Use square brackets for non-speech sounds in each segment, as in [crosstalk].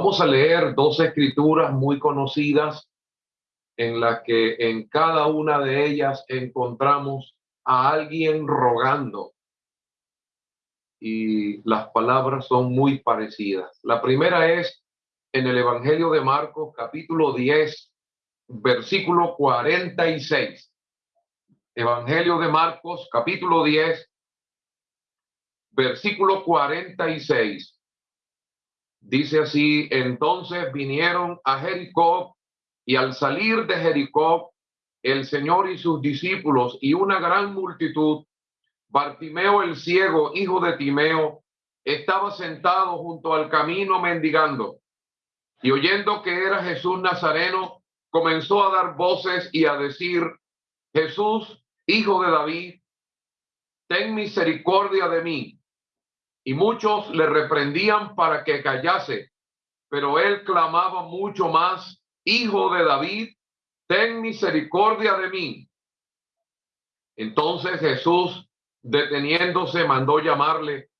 Vamos a leer dos escrituras muy conocidas en las que en cada una de ellas encontramos a alguien rogando. Y las palabras son muy parecidas. La primera es en el Evangelio de Marcos, capítulo 10, versículo 46. Evangelio de Marcos, capítulo 10, versículo 46. Dice así, entonces vinieron a Jericó y al salir de Jericó, el Señor y sus discípulos y una gran multitud, Bartimeo el ciego, hijo de Timeo, estaba sentado junto al camino mendigando. Y oyendo que era Jesús Nazareno, comenzó a dar voces y a decir, Jesús, hijo de David, ten misericordia de mí y muchos le reprendían para que callase, pero él clamaba mucho más, Hijo de David, ten misericordia de mí. Entonces Jesús, deteniéndose, mandó llamarle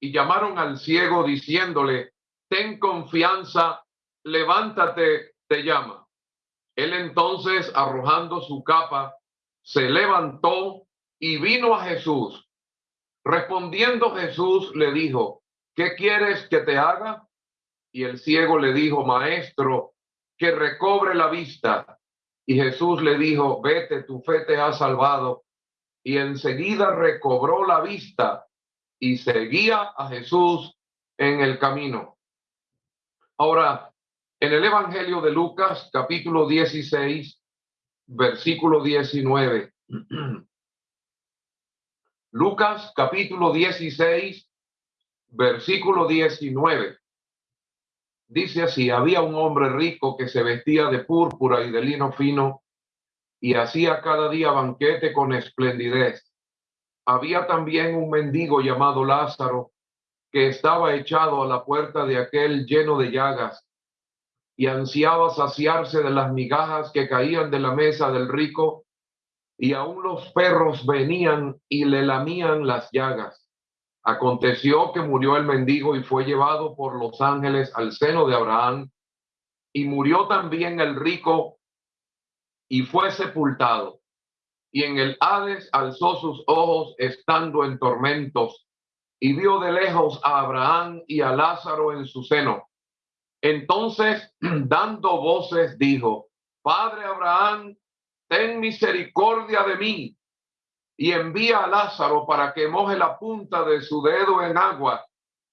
y llamaron al ciego diciéndole, ten confianza, levántate, te llama. Él entonces, arrojando su capa, se levantó y vino a Jesús. Respondiendo Jesús le dijo, ¿qué quieres que te haga? Y el ciego le dijo, maestro, que recobre la vista. Y Jesús le dijo, vete, tu fe te ha salvado. Y enseguida recobró la vista y seguía a Jesús en el camino. Ahora, en el Evangelio de Lucas, capítulo 16, versículo 19. [clears throat] Lucas capítulo 16, versículo 19. Dice así, había un hombre rico que se vestía de púrpura y de lino fino y hacía cada día banquete con esplendidez. Había también un mendigo llamado Lázaro que estaba echado a la puerta de aquel lleno de llagas y ansiaba saciarse de las migajas que caían de la mesa del rico y aún los perros venían y le lamían las llagas. Aconteció que murió el mendigo y fue llevado por los ángeles al seno de Abraham, y murió también el rico y fue sepultado. Y en el Hades alzó sus ojos estando en tormentos, y vio de lejos a Abraham y a Lázaro en su seno. Entonces, [clears throat] dando voces, dijo, Padre Abraham, ten misericordia de mí y envía a Lázaro para que moje la punta de su dedo en agua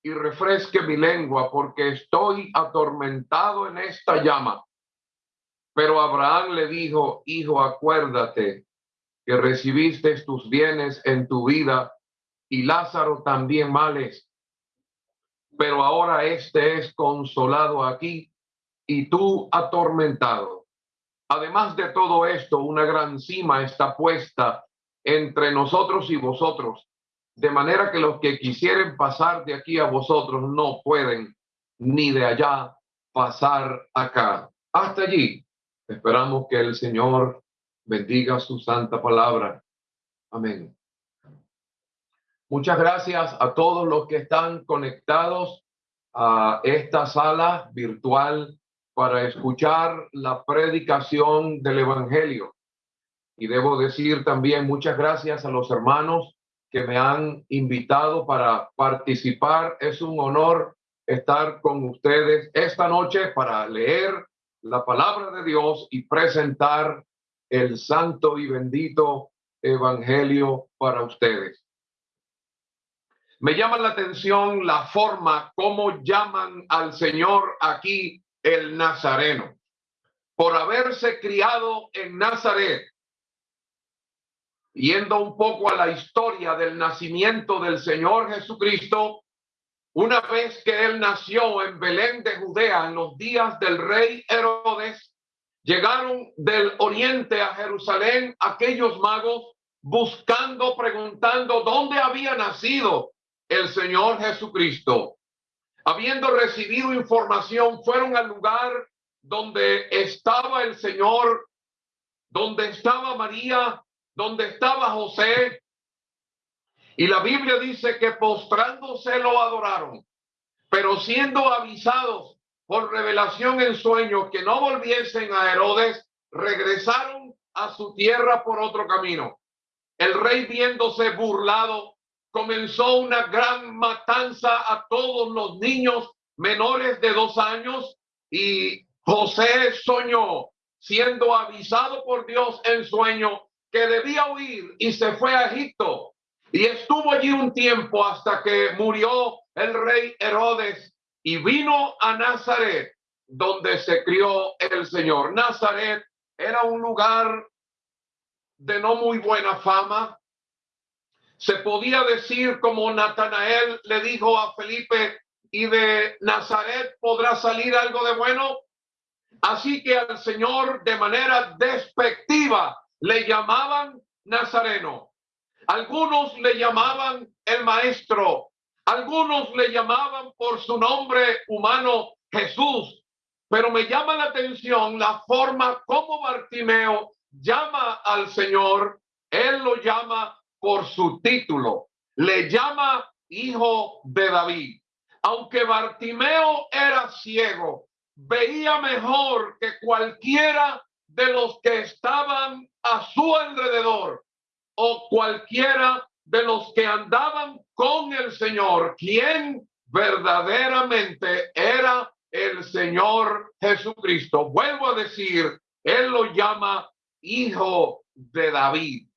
y refresque mi lengua, porque estoy atormentado en esta llama. Pero Abraham le dijo, hijo, acuérdate que recibiste tus bienes en tu vida y Lázaro también males. Pero ahora este es consolado aquí y tú atormentado. Además de todo esto, una gran cima está puesta entre nosotros y vosotros, de manera que los que quisieren pasar de aquí a vosotros no pueden, ni de allá pasar acá. Hasta allí. Esperamos que el Señor bendiga su santa palabra. Amén. Muchas gracias a todos los que están conectados a esta sala virtual para escuchar la predicación del Evangelio. Y debo decir también muchas gracias a los hermanos que me han invitado para participar. Es un honor estar con ustedes esta noche para leer la palabra de Dios y presentar el santo y bendito Evangelio para ustedes. Me llama la atención la forma como llaman al Señor aquí el Nazareno, por haberse criado en Nazaret, yendo un poco a la historia del nacimiento del Señor Jesucristo, una vez que él nació en Belén de Judea en los días del rey Herodes, llegaron del oriente a Jerusalén aquellos magos buscando, preguntando dónde había nacido el Señor Jesucristo habiendo recibido información, fueron al lugar donde estaba el Señor, donde estaba María, donde estaba José. Y la Biblia dice que postrándose lo adoraron, pero siendo avisados por revelación en sueños que no volviesen a Herodes, regresaron a su tierra por otro camino. El rey viéndose burlado, comenzó una gran matanza a todos los niños menores de dos años y José soñó, siendo avisado por Dios en sueño, que debía huir y se fue a Egipto. Y estuvo allí un tiempo hasta que murió el rey Herodes y vino a Nazaret, donde se crió el Señor. Nazaret era un lugar de no muy buena fama. Se podía decir como Natanael le dijo a Felipe, y de Nazaret podrá salir algo de bueno. Así que al Señor de manera despectiva le llamaban Nazareno. Algunos le llamaban el maestro. Algunos le llamaban por su nombre humano Jesús. Pero me llama la atención la forma como Bartimeo llama al Señor. Él lo llama por su título. Le llama hijo de David. Aunque Bartimeo era ciego, veía mejor que cualquiera de los que estaban a su alrededor o cualquiera de los que andaban con el Señor, quien verdaderamente era el Señor Jesucristo. Vuelvo a decir, Él lo llama hijo de David.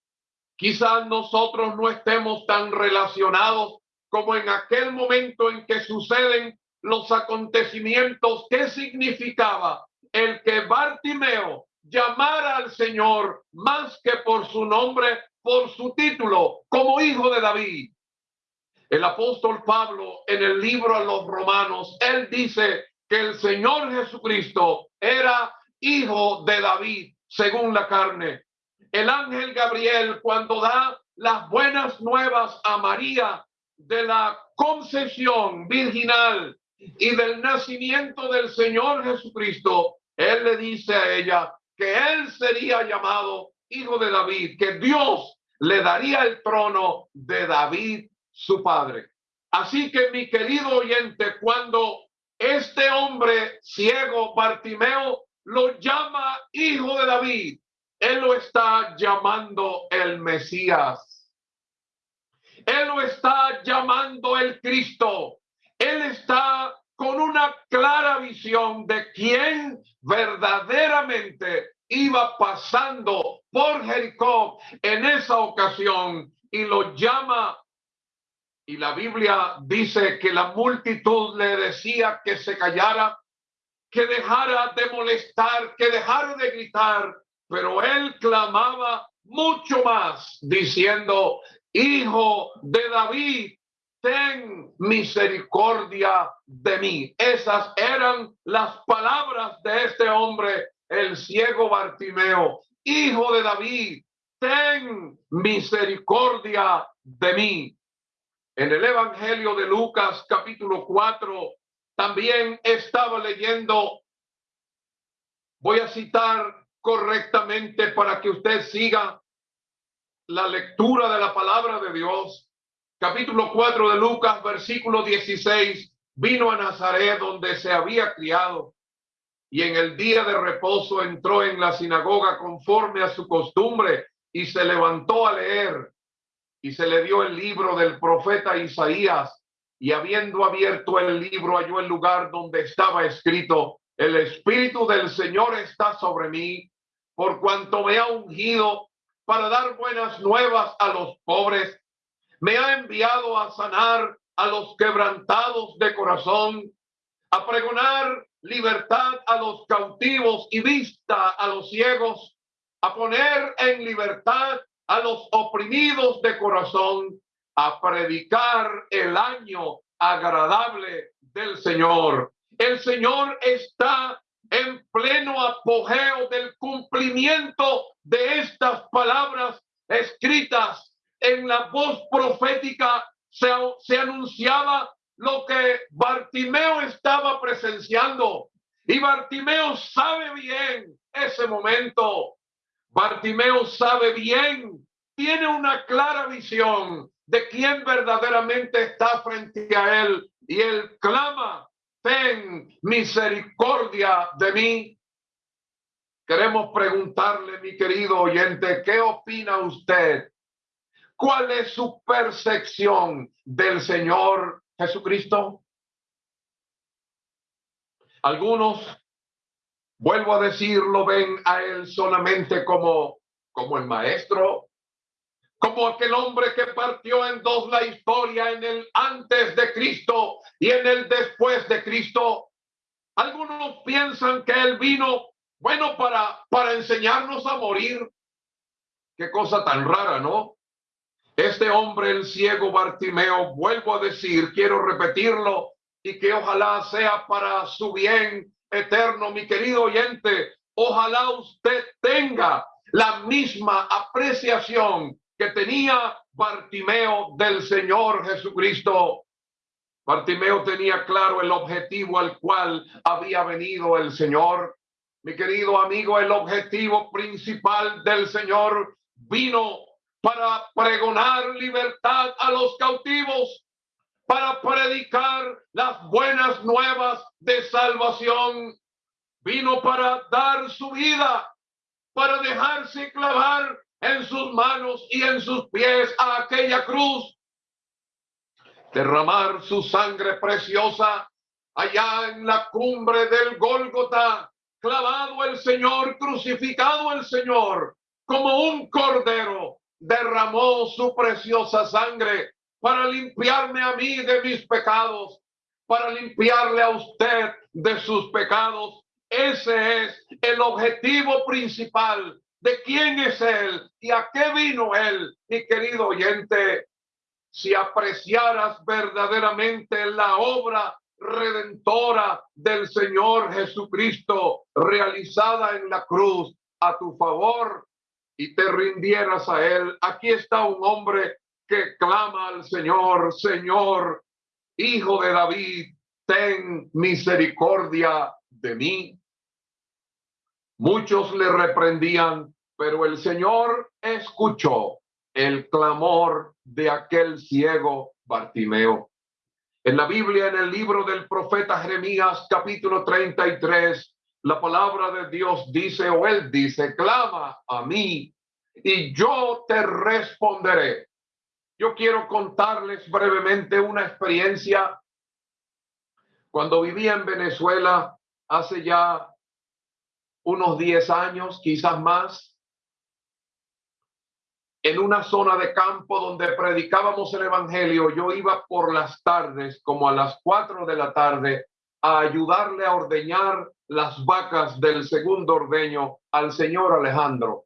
Quizás nosotros no estemos tan relacionados como en aquel momento en que suceden los acontecimientos, ¿qué significaba el que Bartimeo llamara al Señor más que por su nombre, por su título, como hijo de David? El apóstol Pablo en el libro a los romanos, él dice que el Señor Jesucristo era hijo de David según la carne. El ángel Gabriel cuando da las buenas nuevas a María de la concesión virginal y del nacimiento del Señor Jesucristo, él le dice a ella que él sería llamado hijo de David, que Dios le daría el trono de David, su padre. Así que mi querido oyente, cuando este hombre ciego, Bartimeo, lo llama hijo de David, él lo está llamando el Mesías. Él lo está llamando el Cristo. Él está con una clara visión de quién verdaderamente iba pasando por Jericó en esa ocasión y lo llama. Y la Biblia dice que la multitud le decía que se callara, que dejara de molestar, que dejara de gritar, pero él clamaba mucho más diciendo, Hijo de David, ten misericordia de mí. Esas eran las palabras de este hombre, el ciego Bartimeo. Hijo de David, ten misericordia de mí. En el Evangelio de Lucas capítulo 4 también estaba leyendo, voy a citar correctamente para que usted siga la lectura de la palabra de Dios, capítulo 4 de Lucas, versículo 16, vino a Nazaret donde se había criado y en el día de reposo entró en la sinagoga conforme a su costumbre y se levantó a leer y se le dio el libro del profeta Isaías. Y habiendo abierto el libro halló el lugar donde estaba escrito, el Espíritu del Señor está sobre mí, por cuanto me ha ungido para dar buenas nuevas a los pobres. Me ha enviado a sanar a los quebrantados de corazón, a pregonar libertad a los cautivos y vista a los ciegos, a poner en libertad a los oprimidos de corazón, a predicar el año agradable del Señor. El Señor está en pleno apogeo del cumplimiento de estas palabras escritas en la voz profética se, anunciaba lo que Bartimeo estaba presenciando. Y Bartimeo sabe bien ese momento. Bartimeo sabe bien, tiene una clara visión de quién verdaderamente está frente a él. Y él clama, ten misericordia de mí. Queremos preguntarle, mi querido oyente, ¿qué opina usted? ¿Cuál es su percepción del Señor Jesucristo? Algunos, vuelvo a decirlo, ven a Él solamente como, como el Maestro, como aquel hombre que partió en dos la historia, en el antes de Cristo y en el después de Cristo. Algunos piensan que Él vino bueno, para, para enseñarnos a morir. Qué cosa tan rara, ¿no? Este hombre, el ciego Bartimeo, vuelvo a decir, quiero repetirlo y que ojalá sea para su bien eterno, mi querido oyente. Ojalá usted tenga la misma apreciación que tenía Bartimeo del Señor Jesucristo. Bartimeo tenía claro el objetivo al cual había venido el Señor. Mi querido amigo, el objetivo principal del Señor vino para pregonar libertad a los cautivos, para predicar las buenas nuevas de salvación. Vino para dar su vida, para dejarse clavar en sus manos y en sus pies a aquella cruz, derramar su sangre preciosa allá en la cumbre del Gólgota clavado el Señor, crucificado el Señor, como un cordero, derramó su preciosa sangre para limpiarme a mí de mis pecados, para limpiarle a usted de sus pecados. Ese es el objetivo principal de quién es Él y a qué vino Él, mi querido oyente. Si apreciaras verdaderamente la obra redentora del Señor Jesucristo realizada en la cruz a tu favor y te rindieras a él. Aquí está un hombre que clama al Señor, Señor, Hijo de David, ten misericordia de mí. Muchos le reprendían, pero el Señor escuchó el clamor de aquel ciego Bartimeo. En la Biblia, en el libro del profeta Jeremías, capítulo 33, la palabra de Dios dice, o él dice, clama a mí y yo te responderé. Yo quiero contarles brevemente una experiencia. Cuando vivía en Venezuela hace ya unos 10 años, quizás más, en una zona de campo donde predicábamos el Evangelio, yo iba por las tardes, como a las cuatro de la tarde, a ayudarle a ordeñar las vacas del segundo ordeño al señor Alejandro,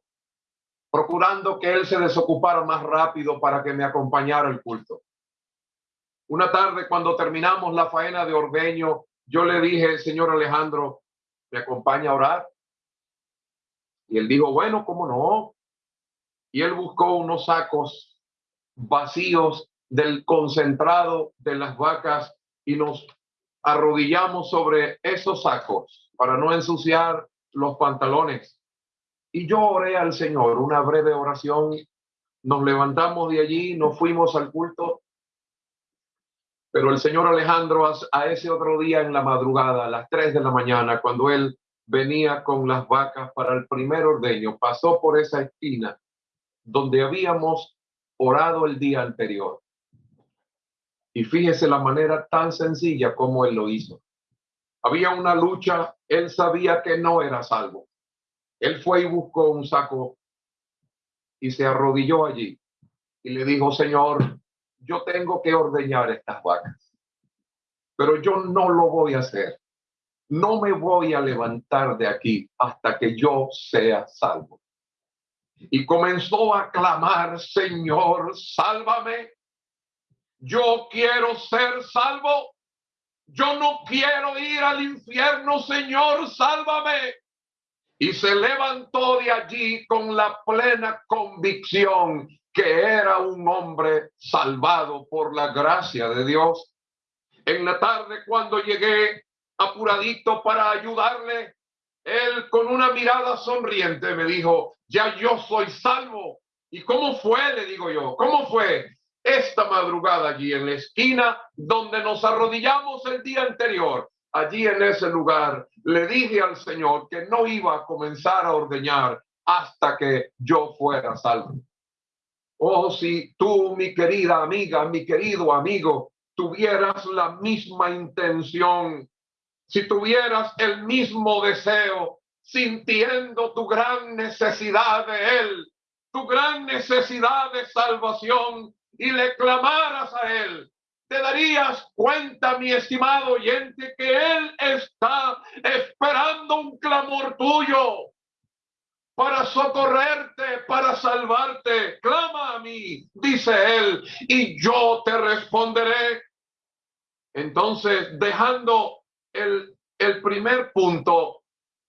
procurando que él se desocupara más rápido para que me acompañara el culto. Una tarde, cuando terminamos la faena de ordeño, yo le dije, señor Alejandro, ¿me acompaña a orar? Y él dijo, bueno, ¿cómo no? y él buscó unos sacos vacíos del concentrado de las vacas y nos arrodillamos sobre esos sacos para no ensuciar los pantalones. Y yo oré al Señor una breve oración. Nos levantamos de allí, nos fuimos al culto. Pero el señor Alejandro a ese otro día en la madrugada, a las 3 de la mañana, cuando él venía con las vacas para el primer ordeño, pasó por esa esquina donde habíamos orado el día anterior. Y fíjese la manera tan sencilla como él lo hizo. Había una lucha, él sabía que no era salvo. Él fue y buscó un saco y se arrodilló allí y le dijo, Señor, yo tengo que ordeñar estas vacas, pero yo no lo voy a hacer. No me voy a levantar de aquí hasta que yo sea salvo y comenzó a clamar, Señor, sálvame. Yo quiero ser salvo. Yo no quiero ir al infierno, Señor, sálvame. Y se levantó de allí con la plena convicción que era un hombre salvado por la gracia de Dios. En la tarde, cuando llegué apuradito para ayudarle, él con una mirada sonriente me dijo, ya yo soy salvo. ¿Y cómo fue? Le digo yo, ¿cómo fue? Esta madrugada allí en la esquina donde nos arrodillamos el día anterior. allí en ese lugar, le dije al Señor que no iba a comenzar a ordeñar hasta que yo fuera salvo. Oh, si tú, mi querida amiga, mi querido amigo, tuvieras la misma intención, si tuvieras el mismo deseo, sintiendo tu gran necesidad de Él, tu gran necesidad de salvación, y le clamaras a Él, te darías cuenta, mi estimado oyente, que Él está esperando un clamor tuyo para socorrerte, para salvarte. Clama a mí, dice Él, y yo te responderé. Entonces, dejando el, primer punto,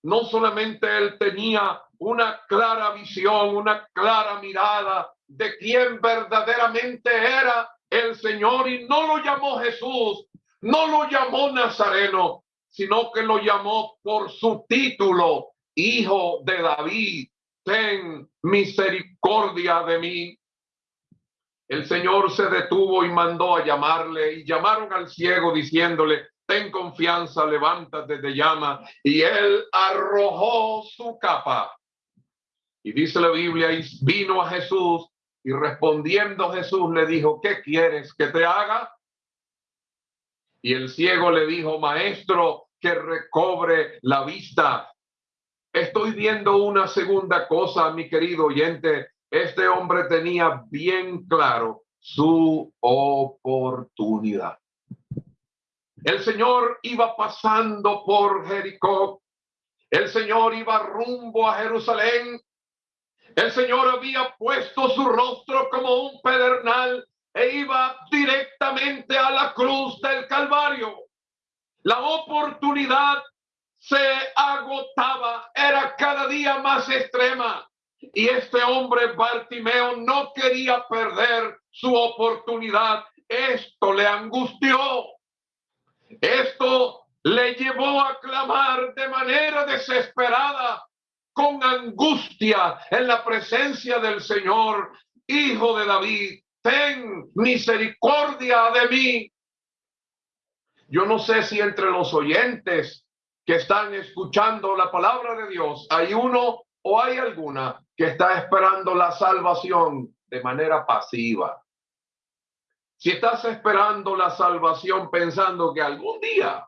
no solamente Él tenía una clara visión, una clara mirada de quién verdaderamente era el Señor y no lo llamó Jesús, no lo llamó Nazareno, sino que lo llamó por su título, Hijo de David, ten misericordia de mí. El Señor se detuvo y mandó a llamarle y llamaron al ciego diciéndole, ten confianza, levántate de llama. Y él arrojó su capa. Y dice la Biblia, y vino a Jesús y respondiendo Jesús le dijo, ¿qué quieres que te haga? Y el ciego le dijo, maestro, que recobre la vista. Estoy viendo una segunda cosa, mi querido oyente. Este hombre tenía bien claro su oportunidad. El Señor iba pasando por Jericó. El Señor iba rumbo a Jerusalén el Señor había puesto su rostro como un pedernal e iba directamente a la cruz del Calvario. La oportunidad se agotaba, era cada día más extrema. Y este hombre Bartimeo no quería perder su oportunidad. Esto le angustió. Esto le llevó a clamar de manera desesperada con angustia en la presencia del Señor, Hijo de David, ten misericordia de mí. Yo no sé si entre los oyentes que están escuchando la palabra de Dios hay uno o hay alguna que está esperando la salvación de manera pasiva. Si estás esperando la salvación pensando que algún día,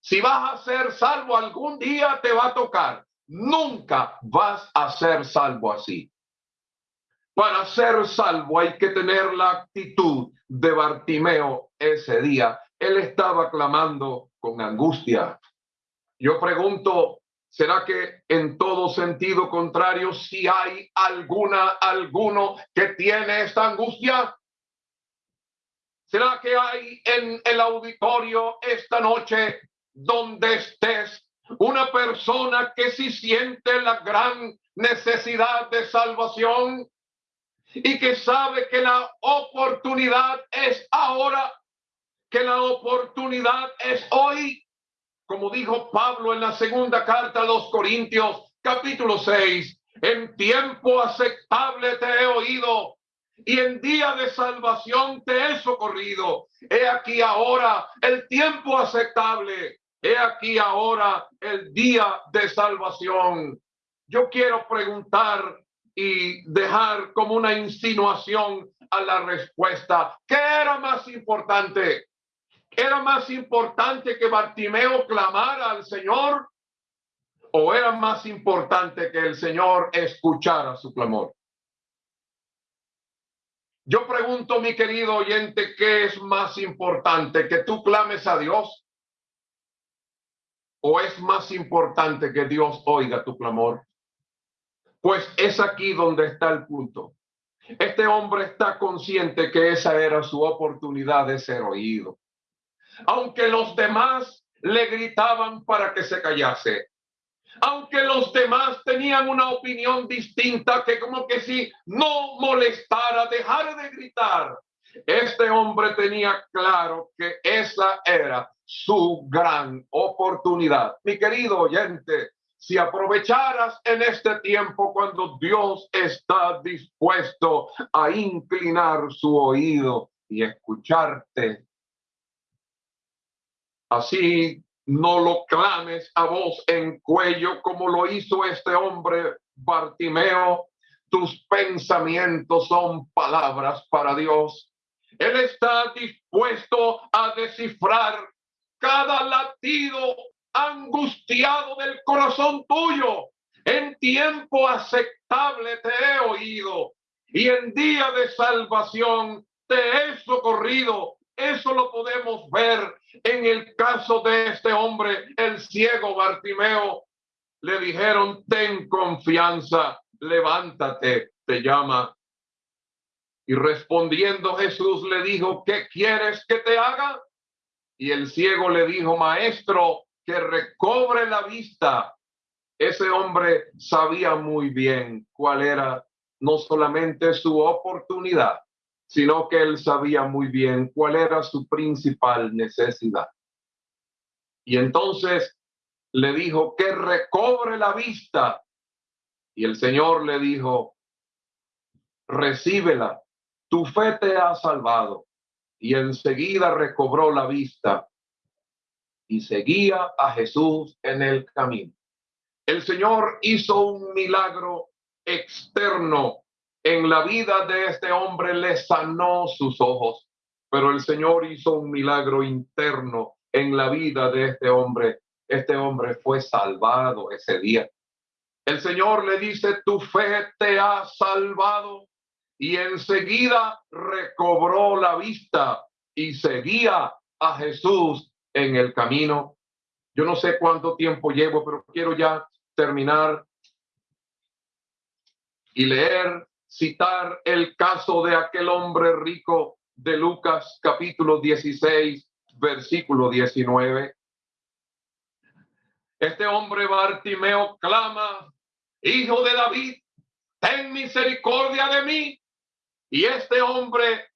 si vas a ser salvo, algún día te va a tocar Nunca vas a ser salvo así. Para ser salvo hay que tener la actitud de Bartimeo ese día. Él estaba clamando con angustia. Yo pregunto, ¿será que en todo sentido contrario, si hay alguna, alguno que tiene esta angustia? ¿Será que hay en el auditorio esta noche donde estés una persona que si siente la gran necesidad de salvación y que sabe que la oportunidad es ahora, que la oportunidad es hoy, como dijo Pablo en la segunda carta a los Corintios, capítulo 6, en tiempo aceptable te he oído y en día de salvación te he socorrido. He aquí ahora el tiempo aceptable He aquí ahora el día de salvación. Yo quiero preguntar y dejar como una insinuación a la respuesta. ¿Qué era más importante? ¿Era más importante que Bartimeo clamara al Señor? ¿O era más importante que el Señor escuchara su clamor? Yo pregunto, mi querido oyente, ¿qué es más importante? ¿Que tú clames a Dios? ¿O es más importante que Dios oiga tu clamor? Pues es aquí donde está el punto. Este hombre está consciente que esa era su oportunidad de ser oído. Aunque los demás le gritaban para que se callase, aunque los demás tenían una opinión distinta que como que si no molestara, dejara de gritar, este hombre tenía claro que esa era su gran oportunidad. Mi querido oyente, si aprovecharas en este tiempo cuando Dios está dispuesto a inclinar su oído y escucharte, así no lo clames a voz en cuello como lo hizo este hombre Bartimeo. Tus pensamientos son palabras para Dios. Él está dispuesto a descifrar cada latido angustiado del corazón tuyo. En tiempo aceptable te he oído y en día de salvación te he socorrido. Eso lo podemos ver en el caso de este hombre, el ciego Bartimeo. Le dijeron, ten confianza, levántate, te llama. Y respondiendo Jesús le dijo, ¿qué quieres que te haga? Y el ciego le dijo, maestro, que recobre la vista. Ese hombre sabía muy bien cuál era no solamente su oportunidad, sino que él sabía muy bien cuál era su principal necesidad. Y entonces le dijo que recobre la vista. Y el Señor le dijo, recíbela, tu fe te ha salvado. Y enseguida recobró la vista y seguía a Jesús en el camino. El Señor hizo un milagro externo en la vida de este hombre, le sanó sus ojos, pero el Señor hizo un milagro interno en la vida de este hombre. Este hombre fue salvado ese día. El Señor le dice, tu fe te ha salvado. Y enseguida recobró la vista y seguía a Jesús en el camino. Yo no sé cuánto tiempo llevo, pero quiero ya terminar y leer, citar el caso de aquel hombre rico de Lucas capítulo 16, versículo 19. Este hombre Bartimeo clama, Hijo de David, ten misericordia de mí. Y este hombre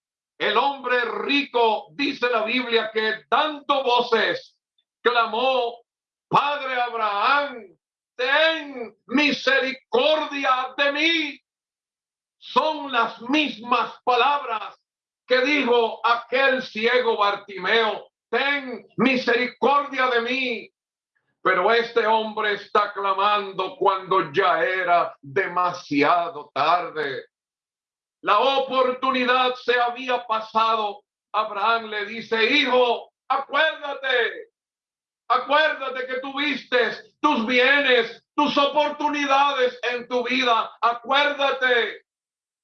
el hombre rico, dice la Biblia, que tanto voces clamó, Padre Abraham, ten misericordia de mí. Son las mismas palabras que dijo aquel ciego Bartimeo, ten misericordia de mí. Pero este hombre está clamando cuando ya era demasiado tarde. La oportunidad se había pasado. Abraham le dice, hijo, acuérdate, acuérdate que tuviste tus bienes, tus oportunidades en tu vida, acuérdate.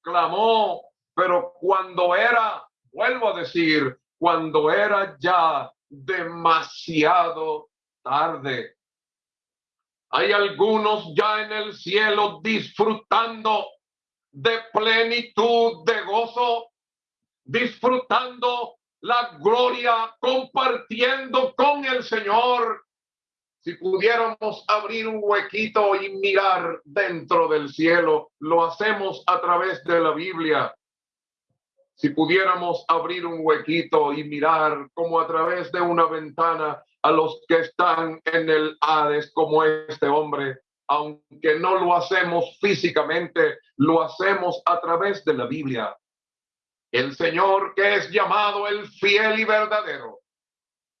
Clamó, pero cuando era, vuelvo a decir, cuando era ya demasiado tarde. Hay algunos ya en el cielo disfrutando de plenitud, de gozo, disfrutando la gloria, compartiendo con el Señor. Si pudiéramos abrir un huequito y mirar dentro del cielo, lo hacemos a través de la Biblia. Si pudiéramos abrir un huequito y mirar como a través de una ventana a los que están en el Hades como este hombre, aunque no lo hacemos físicamente, lo hacemos a través de la Biblia. El Señor que es llamado el fiel y verdadero.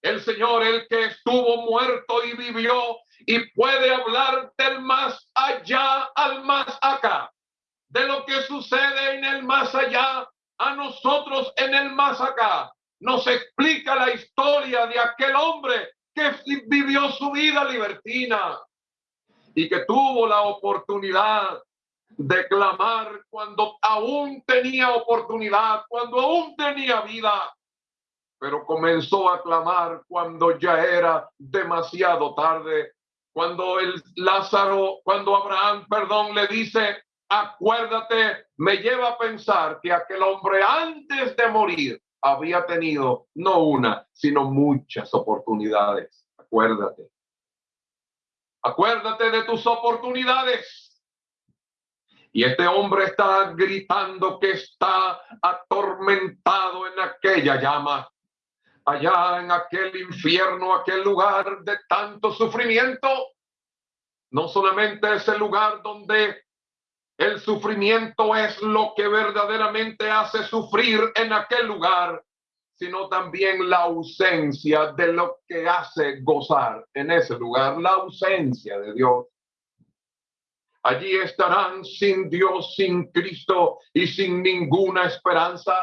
El Señor el que estuvo muerto y vivió y puede hablar del más allá al más acá. De lo que sucede en el más allá a nosotros en el más acá. Nos explica la historia de aquel hombre que vivió su vida libertina y que tuvo la oportunidad de clamar cuando aún tenía oportunidad, cuando aún tenía vida, pero comenzó a clamar cuando ya era demasiado tarde, cuando el Lázaro, cuando Abraham, perdón, le dice, acuérdate, me lleva a pensar que aquel hombre antes de morir había tenido no una, sino muchas oportunidades. Acuérdate. Acuérdate de tus oportunidades. Y este hombre está gritando que está atormentado en aquella llama, allá en aquel infierno, aquel lugar de tanto sufrimiento. No solamente es el lugar donde el sufrimiento es lo que verdaderamente hace sufrir en aquel lugar, sino también la ausencia de lo que hace gozar en ese lugar, la ausencia de Dios. Allí estarán sin Dios, sin Cristo y sin ninguna esperanza.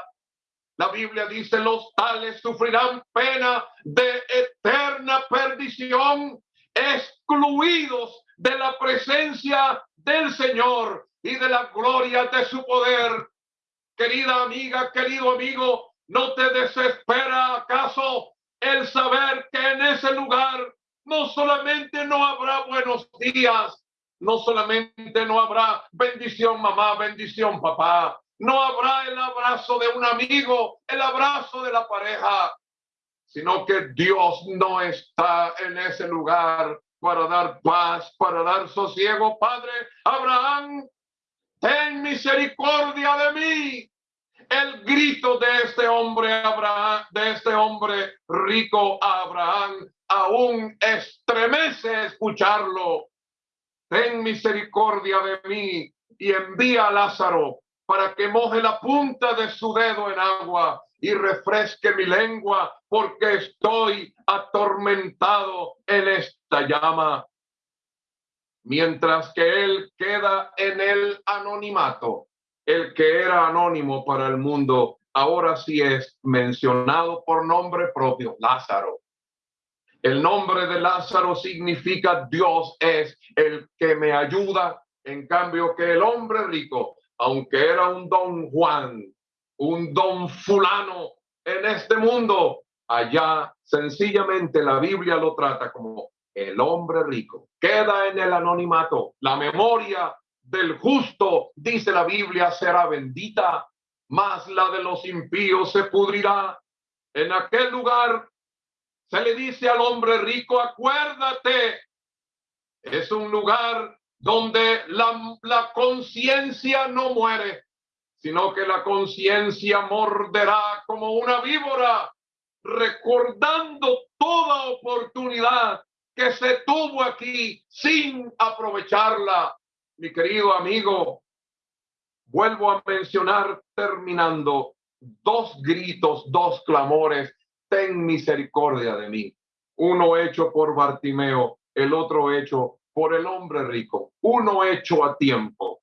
La Biblia dice, los tales sufrirán pena de eterna perdición, excluidos de la presencia del Señor y de la gloria de su poder. Querida amiga, querido amigo, ¿no te desespera acaso el saber que en ese lugar no solamente no habrá buenos días, no solamente no habrá bendición mamá, bendición papá, no habrá el abrazo de un amigo, el abrazo de la pareja, sino que Dios no está en ese lugar para dar paz, para dar sosiego. Padre, Abraham, ten misericordia de mí. El grito de este hombre Abraham, de este hombre rico Abraham, aún estremece escucharlo. Ten misericordia de mí y envía a Lázaro para que moje la punta de su dedo en agua y refresque mi lengua, porque estoy atormentado en esta llama. Mientras que él queda en el anonimato, el que era anónimo para el mundo, ahora sí es mencionado por nombre propio, Lázaro. El nombre de Lázaro significa Dios es el que me ayuda, en cambio que el hombre rico, aunque era un don Juan, un don fulano en este mundo. Allá sencillamente la Biblia lo trata como el hombre rico. Queda en el anonimato. La memoria del justo, dice la Biblia, será bendita, mas la de los impíos se pudrirá. En aquel lugar se le dice al hombre rico, acuérdate, es un lugar donde la, conciencia no muere sino que la conciencia morderá como una víbora, recordando toda oportunidad que se tuvo aquí sin aprovecharla. Mi querido amigo, vuelvo a mencionar terminando dos gritos, dos clamores, ten misericordia de mí. Uno hecho por Bartimeo, el otro hecho por el hombre rico, uno hecho a tiempo.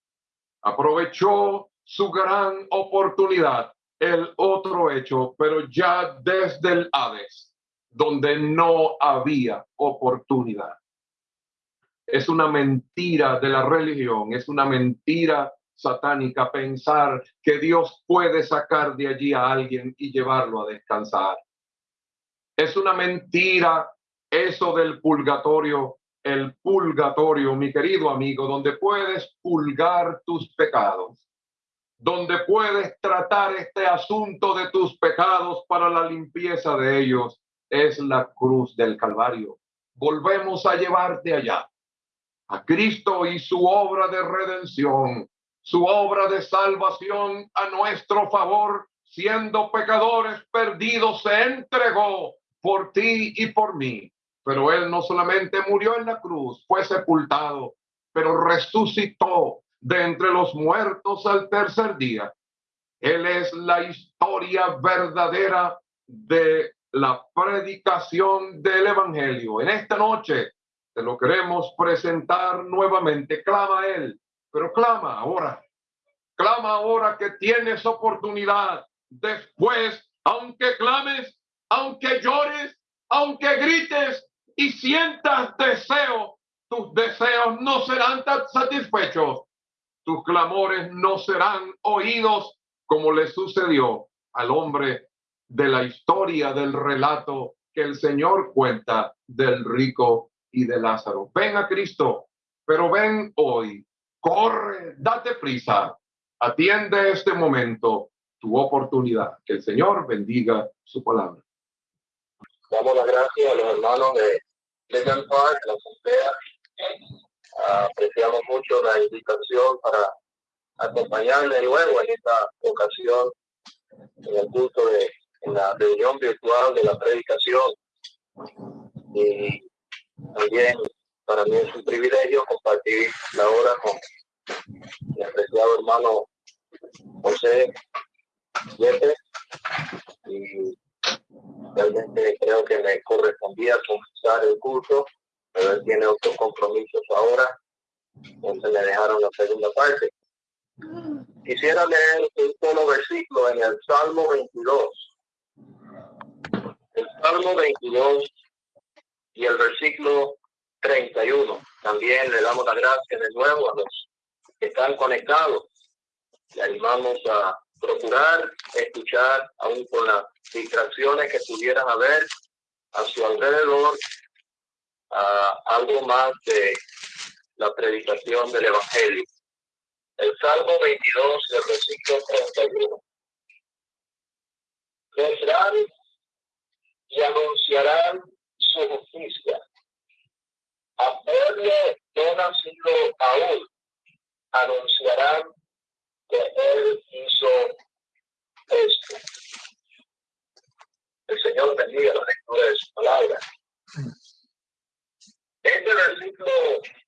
Aprovechó su gran oportunidad, el otro hecho, pero ya desde el Hades, donde no había oportunidad. Es una mentira de la religión, es una mentira satánica pensar que Dios puede sacar de allí a alguien y llevarlo a descansar. Es una mentira eso del purgatorio, el purgatorio, mi querido amigo, donde puedes pulgar tus pecados donde puedes tratar este asunto de tus pecados para la limpieza de ellos, es la cruz del Calvario. Volvemos a llevarte allá, a Cristo y su obra de redención, su obra de salvación a nuestro favor, siendo pecadores perdidos, se entregó por ti y por mí. Pero Él no solamente murió en la cruz, fue sepultado, pero resucitó de entre los muertos al tercer día. Él es la historia verdadera de la predicación del Evangelio. En esta noche te lo queremos presentar nuevamente. Clama a Él, pero clama ahora. Clama ahora que tienes oportunidad. Después, aunque clames, aunque llores, aunque grites y sientas deseo, tus deseos no serán tan satisfechos tus clamores no serán oídos como le sucedió al hombre de la historia del relato que el Señor cuenta del rico y de Lázaro. Ven a Cristo, pero ven hoy, corre, date prisa, atiende este momento, tu oportunidad. Que el Señor bendiga su palabra. Damos las gracias a los hermanos de Legal Park, la Asamblea, apreciamos mucho la invitación para acompañarle luego en esta ocasión en el culto de en la reunión virtual de la predicación y también para mí es un privilegio compartir la hora con mi apreciado hermano José Yepes y Realmente creo que me correspondía comenzar el curso, pero él tiene otros compromisos ahora, entonces me dejaron la segunda parte. Quisiera leer un solo versículo en el Salmo 22. El Salmo 22 y el versículo 31. También le damos las gracias de nuevo a los que están conectados. Le animamos a procurar escuchar, aún con las distracciones que pudieran haber a su alrededor, algo más de la predicación del Evangelio. El Salmo 22, el versículo 31. Vendrán y anunciarán su justicia. A pueblo no nacido aún anunciarán él hizo esto. El Señor bendiga la lectura de su palabra. Este versículo,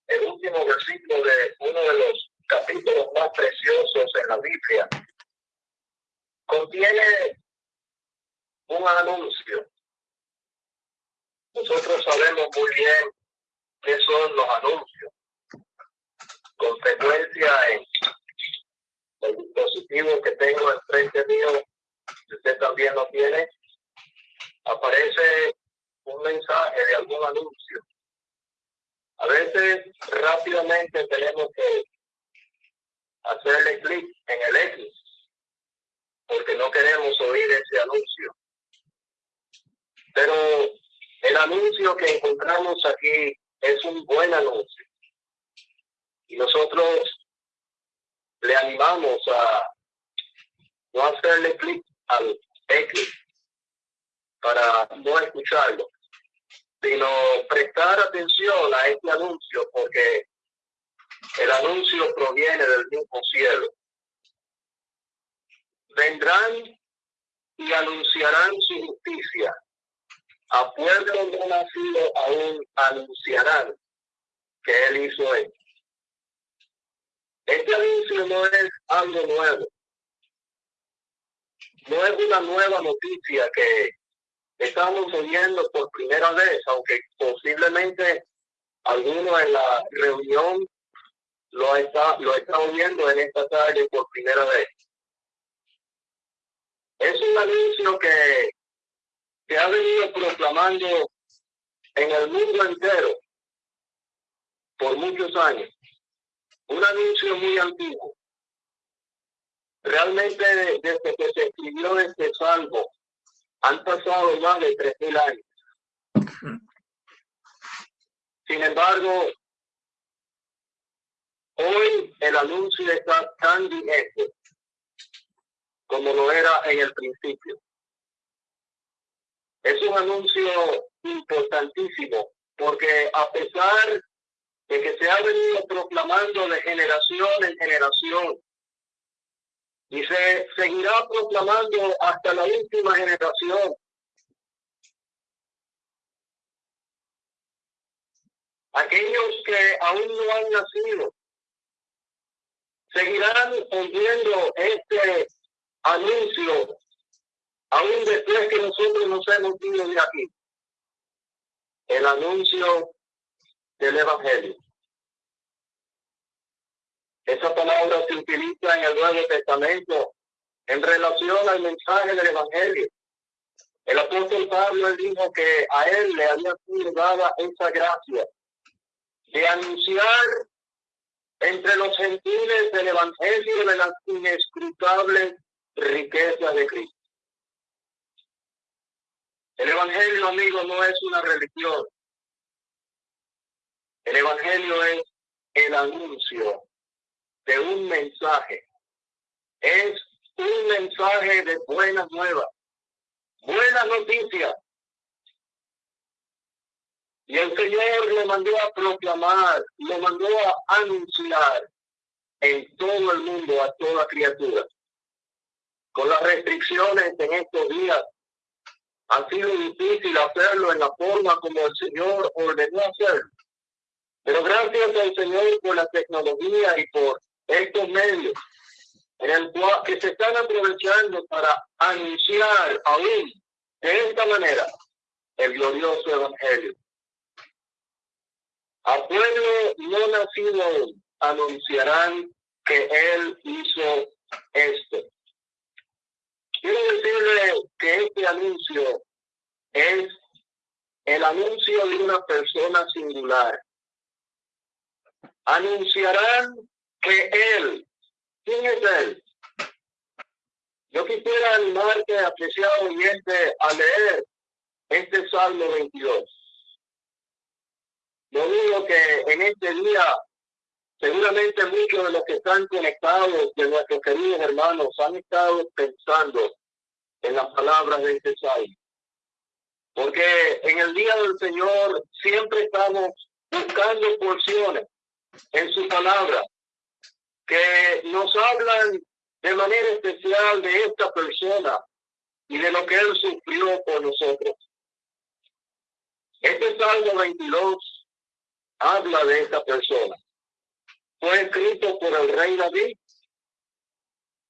el último versículo de uno de los capítulos más preciosos en la Biblia, contiene un anuncio. Nosotros sabemos muy bien qué son los anuncios. Con frecuencia en el dispositivo que tengo enfrente mío, usted también lo tiene, aparece un mensaje de algún anuncio. A veces rápidamente tenemos que hacerle clic en el X porque no queremos oír ese anuncio. Pero el anuncio que encontramos aquí es un buen anuncio. Y nosotros le animamos a no hacerle clic al X para no escucharlo, sino prestar atención a este anuncio porque el anuncio proviene del mismo cielo. Vendrán y anunciarán su justicia. A pueblo no nacido aún anunciarán que él hizo esto. Este anuncio no es algo nuevo. No es una nueva noticia que estamos oyendo por primera vez, aunque posiblemente alguno en la reunión lo está, lo está oyendo en esta tarde por primera vez. Es un anuncio que se ha venido proclamando en el mundo entero por muchos años. Un anuncio muy antiguo. Realmente desde que se escribió este salvo han pasado más de tres mil años. Sin embargo, hoy el anuncio está tan vigente como lo era en el principio. Es un anuncio importantísimo porque a pesar de que se ha venido proclamando de generación en generación y se seguirá proclamando hasta la última generación. Aquellos que aún no han nacido seguirán oyendo este anuncio aún después que nosotros nos hemos ido de aquí. El anuncio del Evangelio. Esa palabra se utiliza en el Nuevo Testamento en relación al mensaje del Evangelio. El apóstol Pablo dijo que a él le había sido dada esa gracia de anunciar entre los gentiles del Evangelio de las inescrutables riquezas de Cristo. El Evangelio, amigo, no es una religión. El Evangelio es el anuncio de un mensaje. Es un mensaje de buenas nuevas, buenas noticias. Y el Señor le mandó a proclamar, le mandó a anunciar en todo el mundo a toda criatura. Con las restricciones en estos días, ha sido difícil hacerlo en la forma como el Señor ordenó hacerlo. Pero gracias al Señor por la tecnología y por estos medios en el cual que se están aprovechando para anunciar aún de esta manera el glorioso evangelio. A pueblo no nacido anunciarán que Él hizo esto. Quiero decirle que este anuncio es el anuncio de una persona singular. Anunciarán que Él, ¿quién es Él? Yo quisiera animarte, apreciado oyente, a leer este Salmo 22. Yo digo que en este día, seguramente muchos de los que están conectados, de nuestros queridos hermanos, han estado pensando en las palabras de este Salmo. Porque en el día del Señor siempre estamos buscando porciones en su palabra que nos hablan de manera especial de esta persona y de lo que él sufrió por nosotros. Este Salmo 22 habla de esta persona. Fue escrito por el rey David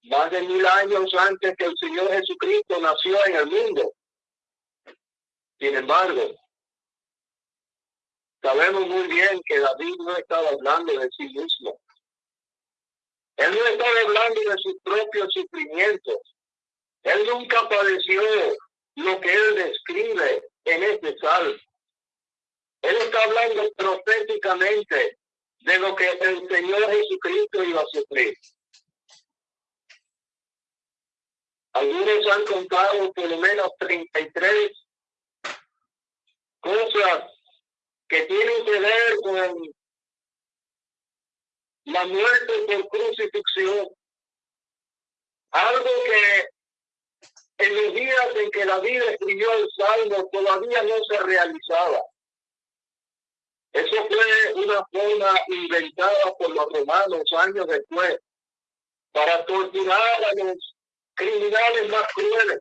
más de mil años antes que el Señor Jesucristo nació en el mundo. Sin embargo, sabemos muy bien que David no estaba hablando de sí mismo. Él no estaba hablando de sus propios sufrimientos. Él nunca padeció lo que él describe en este salmo. Él está hablando proféticamente de lo que el Señor Jesucristo iba a sufrir. Algunos han contado por lo menos 33 cosas que tienen que ver con la muerte por crucifixión. Algo que en los días en que David escribió el Salmo todavía no se realizaba. Eso fue una forma inventada por los romanos años después para torturar a los criminales más crueles.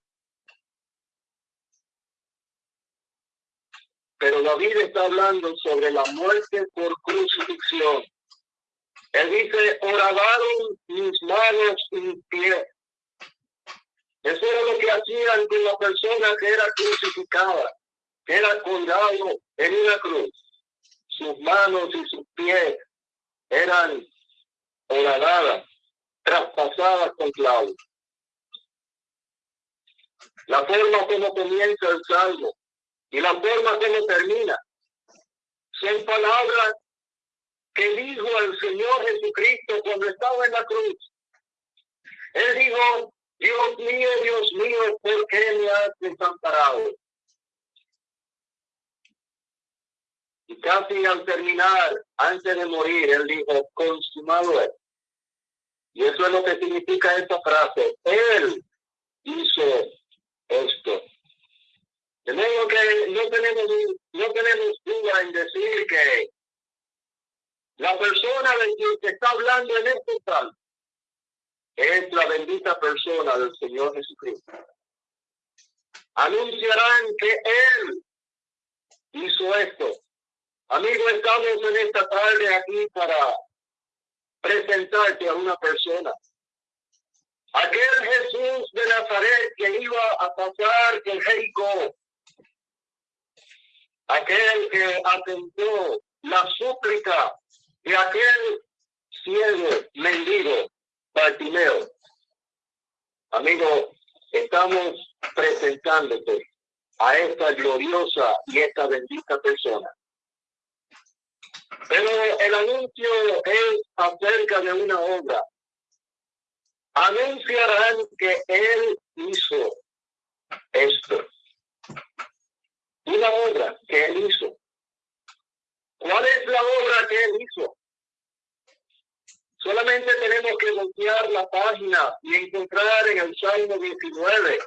Pero David está hablando sobre la muerte por crucifixión. Él dice, oradaron mis manos y mis pies. Eso era lo que hacían con la persona que era crucificada, que era colgado en una cruz. Sus manos y sus pies eran horadadas, traspasadas con clavos. La forma como comienza el salmo y la forma como termina son palabras que dijo el Señor Jesucristo cuando estaba en la cruz. Él dijo, Dios mío, Dios mío, ¿por qué me has desamparado? Y casi al terminar, antes de morir, él dijo, consumado es. Y eso es lo que significa esta frase. Él hizo esto. De modo que no tenemos, no tenemos duda en decir que la persona de quien se está hablando en este tal es la bendita persona del Señor Jesucristo. Anunciarán que Él hizo esto. Amigos, estamos en esta tarde aquí para presentarte a una persona. Aquel Jesús de Nazaret que iba a pasar el Jericó. Aquel que atentó la súplica de aquel ciego mendigo Bartimeo. Amigo, estamos presentándote a esta gloriosa y esta bendita persona. Pero el anuncio es acerca de una obra. Anunciarán que él hizo esto. Una obra que él hizo. ¿Cuál es la obra que él hizo? Solamente tenemos que voltear la página y encontrar en el Salmo 19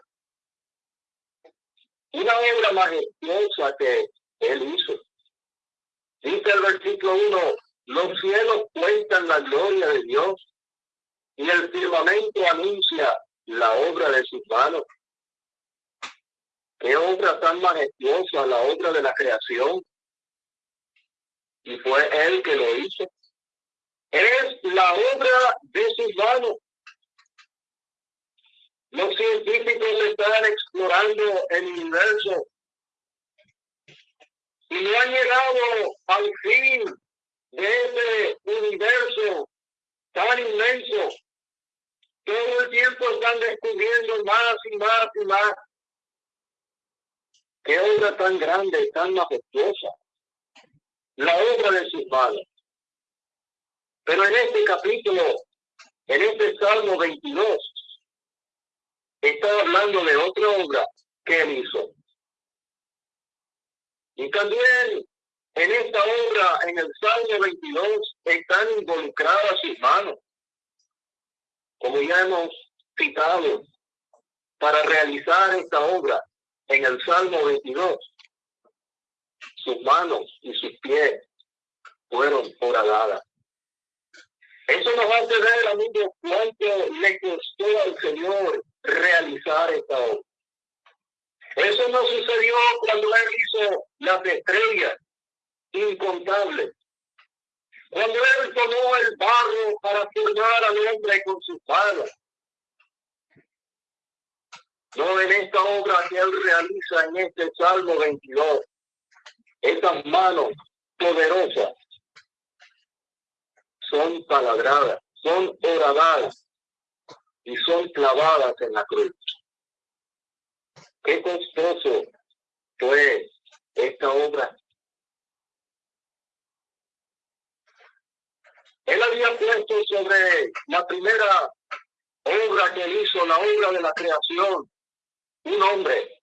una obra majestuosa que él hizo. Dice el versículo 1, los cielos cuentan la gloria de Dios y el firmamento anuncia la obra de sus manos. Qué obra tan majestuosa, la obra de la creación. Y fue él que lo hizo es la obra de sus manos. Los científicos están explorando el universo y no han llegado al fin de ese universo tan inmenso. Todo el tiempo están descubriendo más y más y más. Qué obra tan grande, tan majestuosa. La obra de sus manos. Pero en este capítulo, en este Salmo 22, está hablando de otra obra que él hizo. Y también en esta obra, en el Salmo 22, están involucradas sus manos, como ya hemos citado, para realizar esta obra en el Salmo 22. Sus manos y sus pies fueron horadadas. Eso nos hace ver, amigos, cuánto le costó al Señor realizar esta obra. Eso no sucedió cuando Él hizo las estrellas incontables. Cuando Él tomó el barro para formar al hombre con sus manos. No en esta obra que Él realiza en este Salmo 22. Estas manos poderosas son palabradas, son horadadas y son clavadas en la cruz. Qué costoso fue esta obra. Él había puesto sobre la primera obra que hizo, la obra de la creación, un hombre.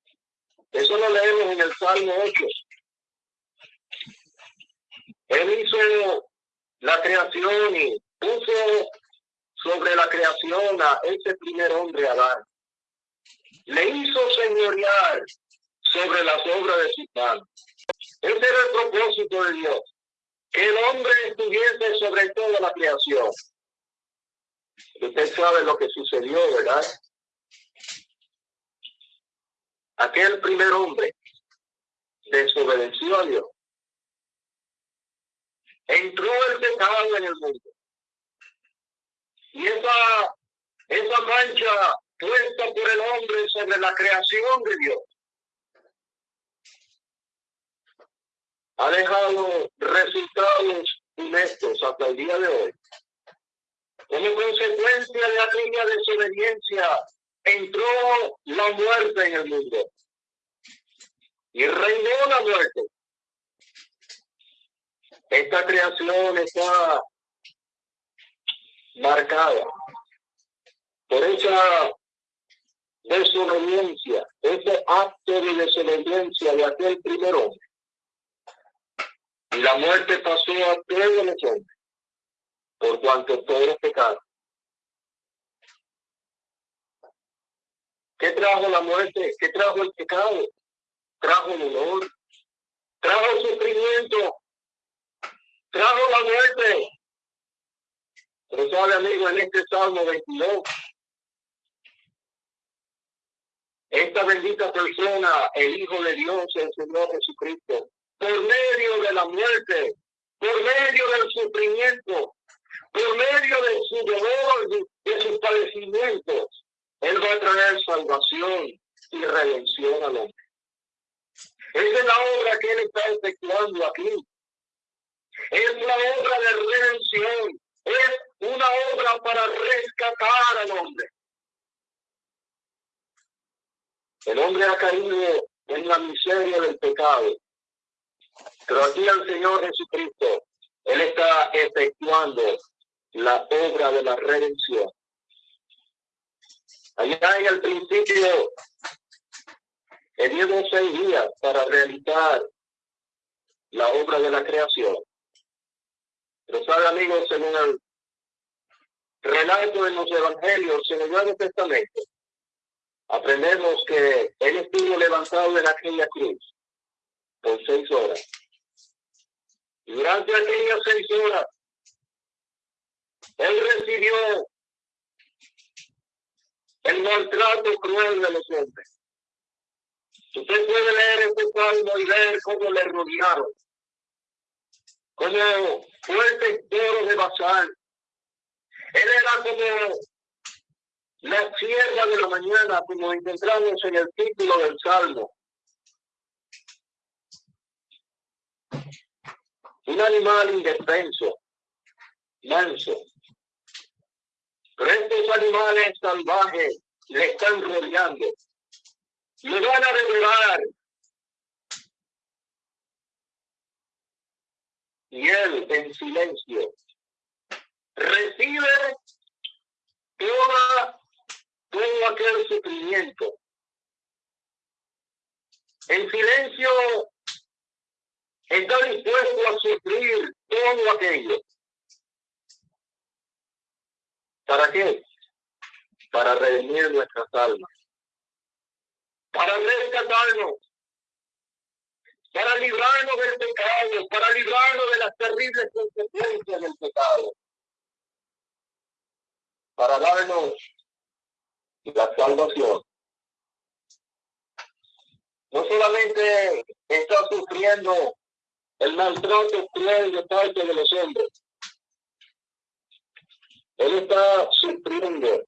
Eso lo leemos en el Salmo 8. Él hizo la creación y puso sobre la creación a ese primer hombre Adán le hizo señorear sobre las obras de su manos. Ese era el propósito de Dios, que el hombre estuviese sobre toda la creación. Usted sabe lo que sucedió, ¿verdad? Aquel primer hombre desobedeció a Dios. Entró el pecado en el mundo. Y esa, esa mancha puesta por el hombre sobre la creación de Dios. Ha dejado resultados honestos hasta el día de hoy. Como consecuencia de aquella desobediencia, entró la muerte en el mundo. Y reinó la muerte. Esta creación está marcada por esa desobediencia, ese acto de desobediencia de aquel primer hombre. Y la muerte pasó a todos los hombres, por cuanto todos pecados. ¿Qué trajo la muerte? ¿Qué trajo el pecado? Trajo dolor, trajo sufrimiento, trajo la muerte. Pero sabe, amigo, en este Salmo 22, esta bendita persona, el Hijo de Dios, el Señor Jesucristo, por medio de la muerte, por medio del sufrimiento, por medio de su dolor, de sus padecimientos, Él va a traer salvación y redención al hombre. Esa es la obra que Él está efectuando aquí. Es la obra de redención. Es una obra para rescatar al hombre. El hombre ha caído en la miseria del pecado. Pero aquí el Señor Jesucristo, Él está efectuando la obra de la redención. Allá en el principio, dio seis días para realizar la obra de la creación. Pero sabe, amigos, según el relato de los evangelios en el Nuevo Testamento, aprendemos que él estuvo levantado en aquella cruz por seis horas. Y durante aquellas seis horas, él recibió el maltrato cruel de los hombres. Usted puede leer este salmo y ver cómo le rodearon, como fuerte toro de basal. Él era como la sierra de la mañana, como encontramos en el título del Salmo. Un animal indefenso, manso, Estos animales salvajes le están rodeando. Le van a devorar. Y él en silencio recibe toda, todo aquel sufrimiento. En silencio está dispuesto a sufrir todo aquello. ¿Para qué? Para redimir nuestras almas. Para rescatarnos. Para librarnos del pecado. Para librarnos de las terribles consecuencias del pecado. Para darnos la salvación. No solamente está sufriendo el maltrato cruel de parte de los hombres, él está sufriendo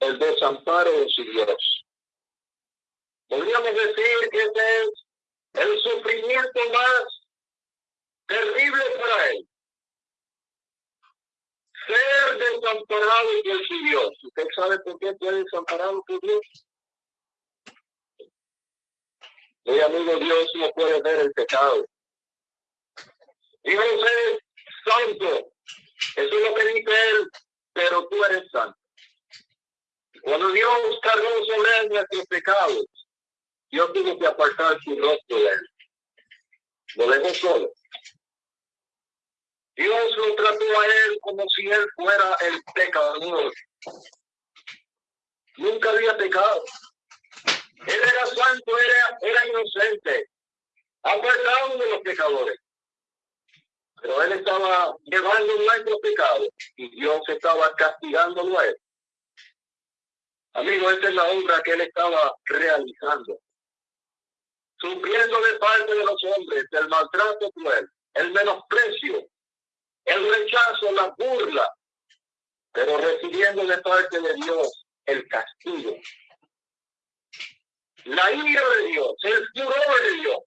el desamparo de su Dios. Podríamos decir que es el sufrimiento más terrible para él. Ser desamparado por su Dios. ¿Usted sabe por qué fue desamparado por Dios? Mi amigo, Dios no puede ver el pecado. Dios es santo. Eso es lo que dice él pero tú eres santo. Cuando Dios cargó sobre él nuestros pecados, Dios tuvo que apartar su rostro de él. Lo dejó solo. Dios lo trató a él como si él fuera el pecador. Nunca había pecado. Él era santo, era, era inocente, apartado de los pecadores. Pero él estaba llevando nuestro pecado y Dios estaba castigándolo a él. Amigo, esta es la obra que él estaba realizando. Sufriendo de parte de los hombres el maltrato cruel, el menosprecio, el rechazo, la burla, pero recibiendo de parte de Dios el castigo. La ira de Dios, el furor de Dios,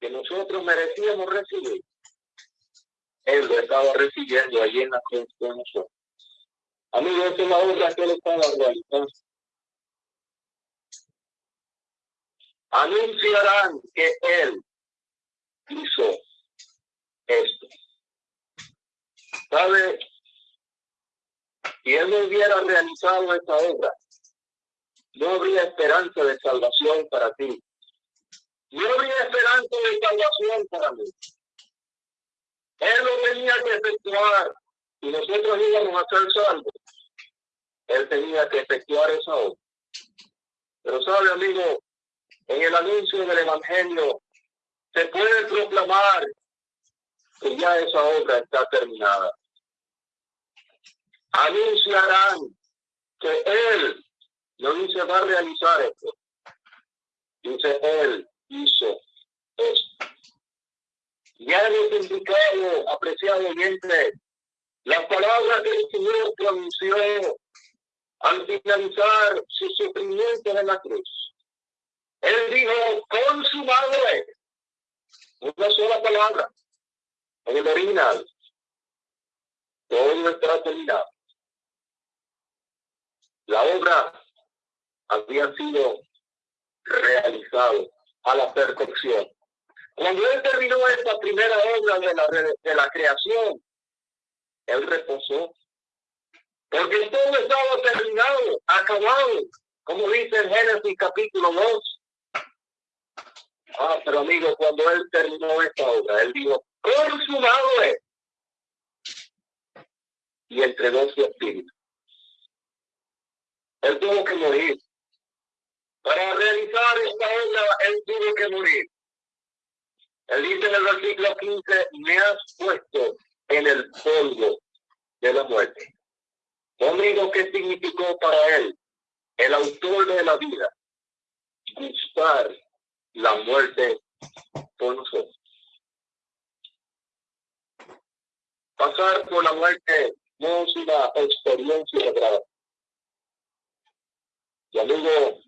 que nosotros merecíamos recibir, Él lo estaba recibiendo allí en la cruz de nosotros. Amigos, es la obra que Él estaba realizando. Anunciarán que Él hizo esto. ¿Sabe? Si Él no hubiera realizado esta obra, no habría esperanza de salvación para ti. No había esperanza de salvación para mí. Él lo tenía que efectuar y nosotros íbamos a ser salvos. Él tenía que efectuar esa obra. Pero sabe, amigo, en el anuncio del Evangelio se puede proclamar que ya esa obra está terminada. Anunciarán que Él no dice va a realizar esto. Dice Él hizo esto. Ya hemos indicado, apreciado oyente, las palabras que el Señor pronunció al finalizar su sufrimiento en la cruz. Él dijo, consumado es. Una sola palabra. En el original. Todo está terminado. La obra había sido realizado a la perfección. Cuando él terminó esta primera obra de la, de la creación, él reposó. Porque todo estaba terminado, acabado, como dice en Génesis capítulo 2. Ah, pero amigo, cuando él terminó esta obra, él dijo, consumado es. Y entregó su espíritu. Él tuvo que morir. Para realizar esta obra, él tuvo que morir. Él dice en el versículo 15, me has puesto en el polvo de la muerte. Amigo, ¿qué significó para él, el autor de la vida, gustar la muerte por nosotros? Pasar por la muerte no es una experiencia grave. Y amigo,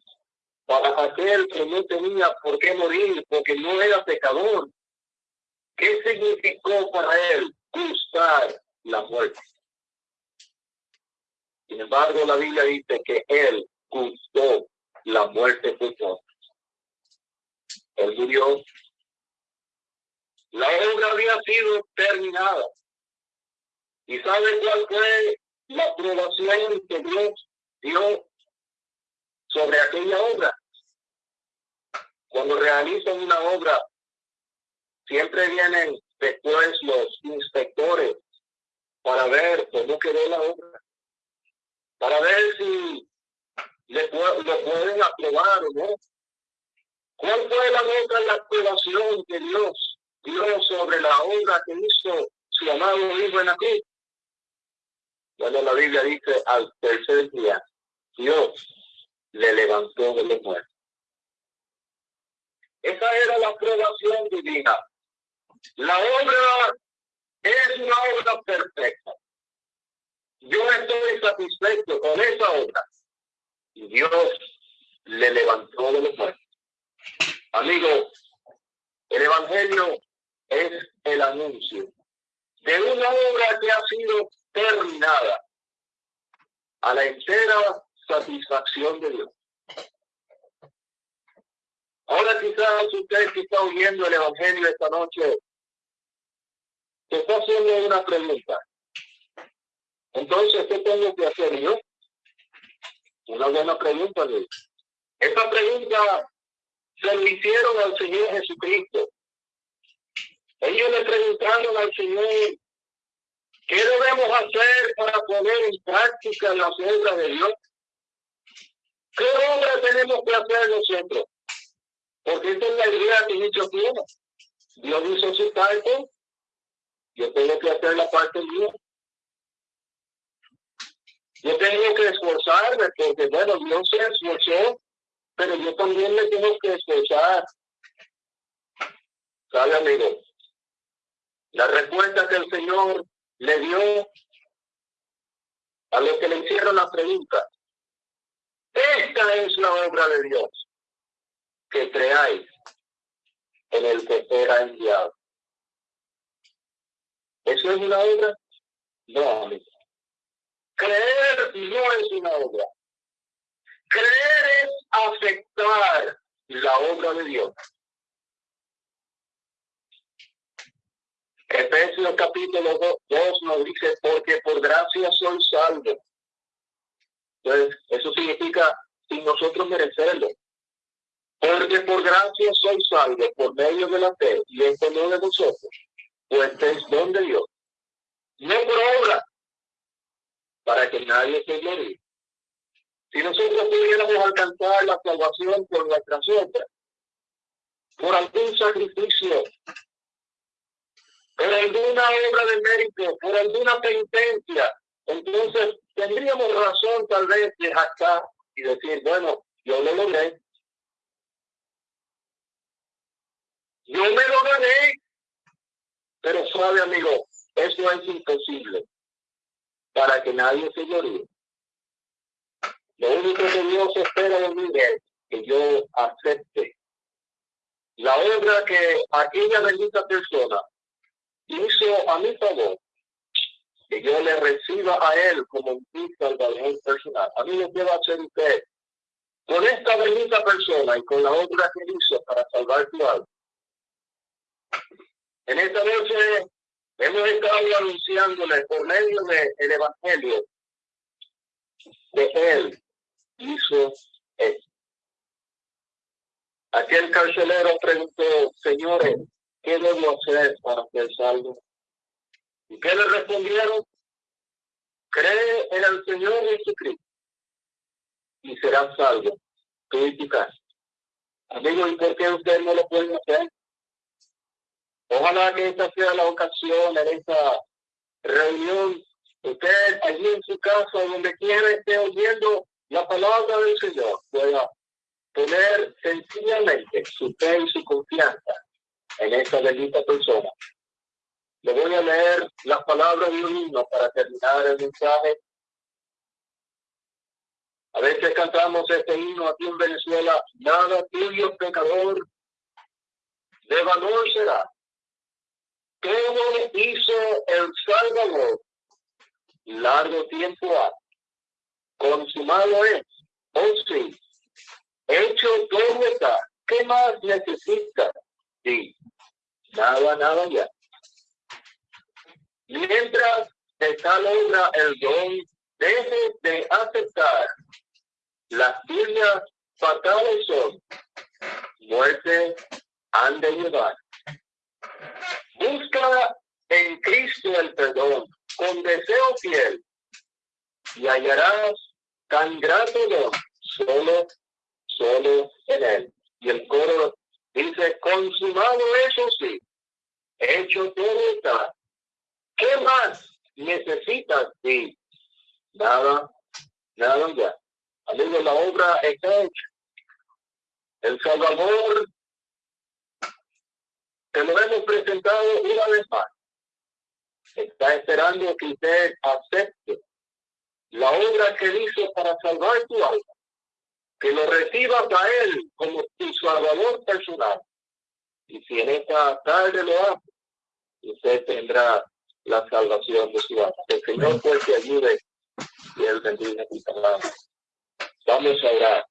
para aquel que no tenía por qué morir porque no era pecador. ¿Qué significó para él gustar la muerte? embargo, la Biblia dice que él gustó la muerte por murió. La obra había sido terminada. ¿Y sabe cuál fue la aprobación que Dios dio sobre aquella obra? Cuando realizan una obra, siempre vienen después los inspectores para ver cómo quedó la obra, para ver si le, lo pueden aprobar o no. ¿Cuál fue la nota la aprobación que Dios dio sobre la obra que hizo su amado hijo en aquí? Bueno, la Biblia dice al tercer día, Dios le levantó de los muertos. Esa era la aprobación divina. La obra es una obra perfecta. Yo estoy satisfecho con esa obra. Y Dios le levantó de los muertos. Amigo, el Evangelio es el anuncio de una obra que ha sido terminada a la entera satisfacción de Dios. Ahora quizás usted que está oyendo el Evangelio esta noche, se está haciendo una pregunta. Entonces, ¿qué tengo que hacer yo? Una buena pregunta. Esta pregunta se le hicieron al Señor Jesucristo. Ellos le preguntaron al Señor, ¿qué debemos hacer para poner en práctica las obras de Dios? ¿Qué obra tenemos que hacer nosotros? Porque es la idea que muchos tienen. Dios hizo su parte, yo tengo que hacer la parte mía. Yo tengo que esforzarme, porque bueno, Dios se esforzó, pero yo también me tengo que esforzar. ¿Sabe, amigo? La respuesta que el Señor le dio a los que le hicieron la pregunta. Esta es la obra de Dios que creáis en el que era enviado. ¿Eso es una obra? No, amigo. Creer no es una obra. Creer es aceptar la obra de Dios. Efesios capítulo 2 nos dice, porque por gracia soy salvo. Entonces, eso significa sin nosotros merecerlo. Porque por gracia soy salvo por medio de la fe, y esto no de nosotros, pues es don de Dios. No por obra, para que nadie se glorie. Si nosotros pudiéramos alcanzar la salvación por nuestras obras, por algún sacrificio, por alguna obra de mérito, por alguna penitencia, entonces tendríamos razón tal vez de jactar y decir, bueno, yo lo logré, Yo me lo gané. Pero suave, amigo, eso es imposible para que nadie se llore. Lo único que Dios espera de mí es que yo acepte la obra que aquella bendita persona hizo a mi favor, que yo le reciba a él como mi salvador personal. A mí lo que a hacer usted con esta bendita persona y con la obra que hizo para salvar tu alma. En esta noche hemos estado anunciándole por medio del Evangelio que Él hizo esto. Aquel carcelero preguntó, señores, ¿qué debo hacer para ser salvo? ¿Y qué le respondieron? Cree en el Señor Jesucristo y será salvo, tú y tu casa. Amigo, ¿y por qué usted no lo puede hacer? Ojalá que esta sea la ocasión en esta reunión. Usted allí en su casa, donde quiera esté oyendo la palabra del Señor, pueda poner sencillamente su fe y su confianza en esta bendita persona. Le voy a leer las palabras de un himno para terminar el mensaje. A veces cantamos este himno aquí en Venezuela, nada tuyo pecador, de valor será todo hizo el Salvador largo tiempo ha. consumado es. Oh sí, hecho todo está. ¿Qué más necesita? Sí, nada, nada ya. Mientras está logra el don, deje de aceptar las firmas fatales son muerte han de llevar. Busca en Cristo el perdón con deseo fiel y hallarás tan grato don solo, solo en él. Y el coro dice, consumado eso sí, hecho todo está. ¿Qué más necesitas? Sí, nada, nada ya. Amigo, la obra está hecha. El Salvador te lo hemos presentado una vez más. Está esperando que usted acepte la obra que hizo para salvar tu alma. Que lo recibas a Él como tu Salvador personal. Y si en esta tarde lo hace, usted tendrá la salvación de su alma. el Señor pues te ayude y Él bendiga tu palabra. Vamos a orar.